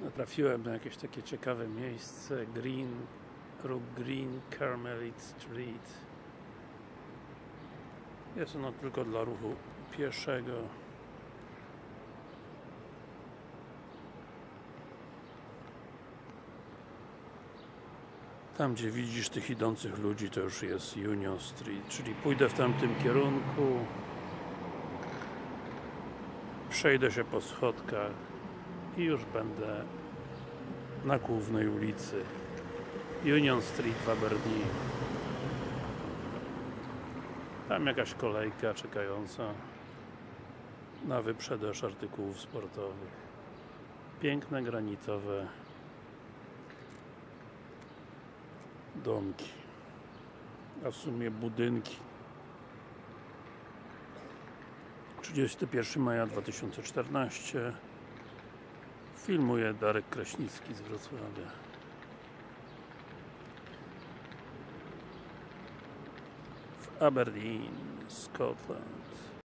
Natrafiłem na jakieś takie ciekawe miejsce Green Rook Green Carmelit Street. Jest ono tylko dla ruchu pieszego. Tam gdzie widzisz tych idących ludzi to już jest Union Street, czyli pójdę w tamtym kierunku. Przejdę się po schodkach i już będę na głównej ulicy. Union Street w Aberdeen. Tam jakaś kolejka czekająca na wyprzedaż artykułów sportowych. Piękne granitowe domki a w sumie budynki. 31 maja 2014 filmuje Darek Kraśnicki z Wrocławia. W Aberdeen, Scotland